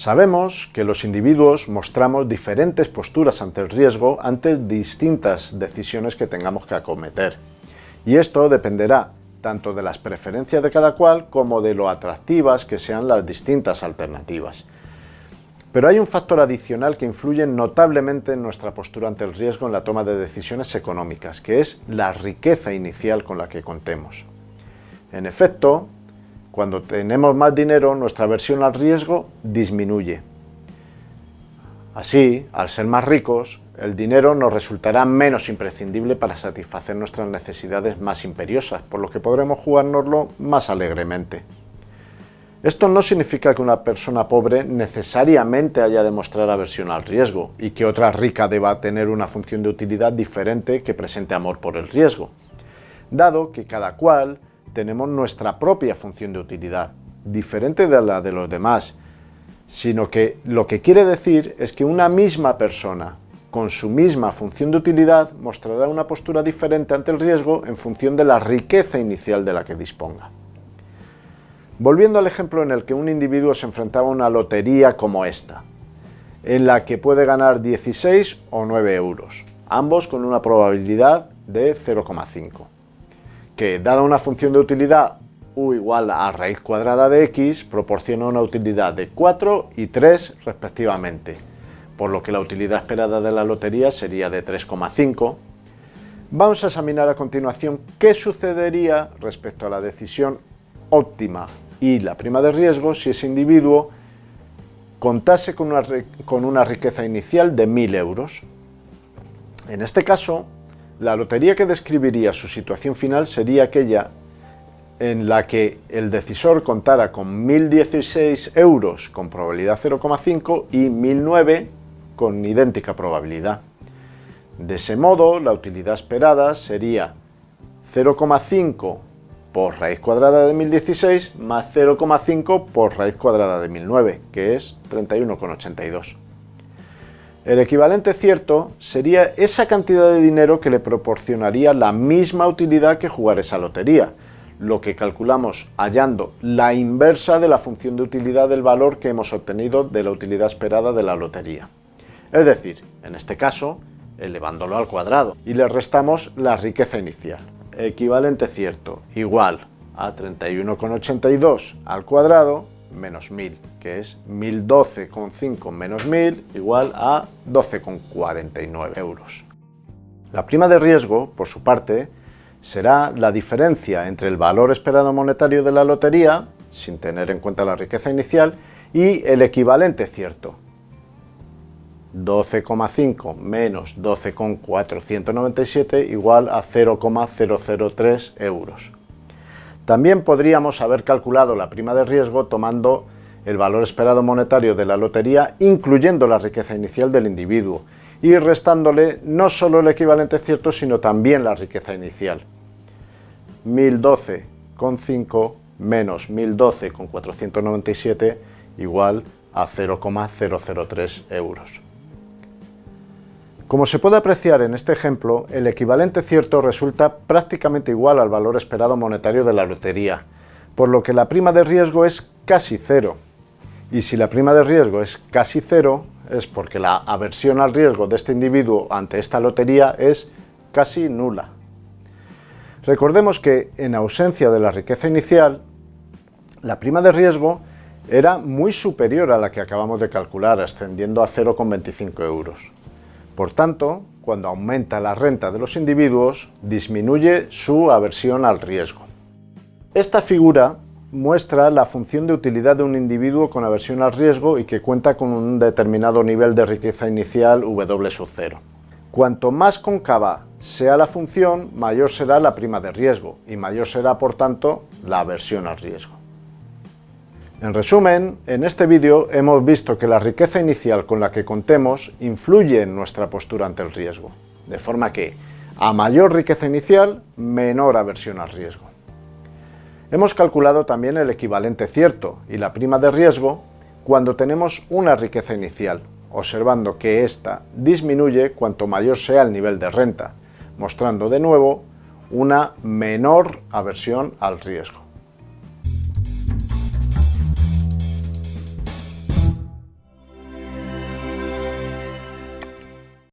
Sabemos que los individuos mostramos diferentes posturas ante el riesgo ante distintas decisiones que tengamos que acometer. Y esto dependerá tanto de las preferencias de cada cual como de lo atractivas que sean las distintas alternativas. Pero hay un factor adicional que influye notablemente en nuestra postura ante el riesgo en la toma de decisiones económicas, que es la riqueza inicial con la que contemos. En efecto, cuando tenemos más dinero, nuestra aversión al riesgo disminuye. Así, al ser más ricos, el dinero nos resultará menos imprescindible para satisfacer nuestras necesidades más imperiosas, por lo que podremos jugárnoslo más alegremente. Esto no significa que una persona pobre necesariamente haya de mostrar aversión al riesgo y que otra rica deba tener una función de utilidad diferente que presente amor por el riesgo, dado que cada cual tenemos nuestra propia función de utilidad, diferente de la de los demás, sino que lo que quiere decir es que una misma persona con su misma función de utilidad mostrará una postura diferente ante el riesgo en función de la riqueza inicial de la que disponga. Volviendo al ejemplo en el que un individuo se enfrentaba a una lotería como esta, en la que puede ganar 16 o 9 euros, ambos con una probabilidad de 0,5, que dada una función de utilidad u igual a raíz cuadrada de x, proporciona una utilidad de 4 y 3 respectivamente, por lo que la utilidad esperada de la lotería sería de 3,5. Vamos a examinar a continuación qué sucedería respecto a la decisión óptima y la prima de riesgo si ese individuo contase con una, con una riqueza inicial de 1.000 euros. En este caso, la lotería que describiría su situación final sería aquella en la que el decisor contara con 1.016 euros con probabilidad 0,5 y 1.009 con idéntica probabilidad. De ese modo, la utilidad esperada sería 0,5 por raíz cuadrada de 1016 más 0,5 por raíz cuadrada de 1009, que es 31,82. El equivalente cierto sería esa cantidad de dinero que le proporcionaría la misma utilidad que jugar esa lotería, lo que calculamos hallando la inversa de la función de utilidad del valor que hemos obtenido de la utilidad esperada de la lotería. Es decir, en este caso, elevándolo al cuadrado, y le restamos la riqueza inicial equivalente cierto igual a 31,82 al cuadrado menos 1000, que es 1012,5 menos 1000 igual a 12,49 euros. La prima de riesgo, por su parte, será la diferencia entre el valor esperado monetario de la lotería, sin tener en cuenta la riqueza inicial, y el equivalente cierto, 12,5 menos 12,497 igual a 0,003 euros. También podríamos haber calculado la prima de riesgo tomando el valor esperado monetario de la lotería, incluyendo la riqueza inicial del individuo, y restándole no solo el equivalente cierto, sino también la riqueza inicial. 1012,5 menos 1012,497 igual a 0,003 euros. Como se puede apreciar en este ejemplo, el equivalente cierto resulta prácticamente igual al valor esperado monetario de la lotería, por lo que la prima de riesgo es casi cero. Y si la prima de riesgo es casi cero, es porque la aversión al riesgo de este individuo ante esta lotería es casi nula. Recordemos que, en ausencia de la riqueza inicial, la prima de riesgo era muy superior a la que acabamos de calcular, ascendiendo a 0,25 euros. Por tanto, cuando aumenta la renta de los individuos, disminuye su aversión al riesgo. Esta figura muestra la función de utilidad de un individuo con aversión al riesgo y que cuenta con un determinado nivel de riqueza inicial W sub 0. Cuanto más cóncava sea la función, mayor será la prima de riesgo y mayor será, por tanto, la aversión al riesgo. En resumen, en este vídeo hemos visto que la riqueza inicial con la que contemos influye en nuestra postura ante el riesgo, de forma que, a mayor riqueza inicial, menor aversión al riesgo. Hemos calculado también el equivalente cierto y la prima de riesgo cuando tenemos una riqueza inicial, observando que ésta disminuye cuanto mayor sea el nivel de renta, mostrando de nuevo una menor aversión al riesgo.